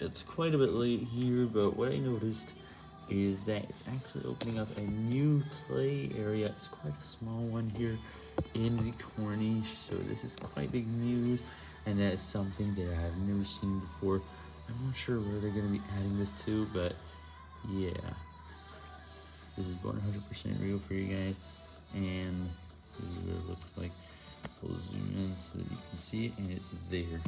it's quite a bit late here, but what I noticed is that it's actually opening up a new play area. It's quite a small one here in the Corniche, so this is quite big news, and that is something that I have never seen before. I'm not sure where they're going to be adding this to, but yeah. This is 100% real for you guys, and this is what it looks like. We'll zoom in so that you can see it, and it's there.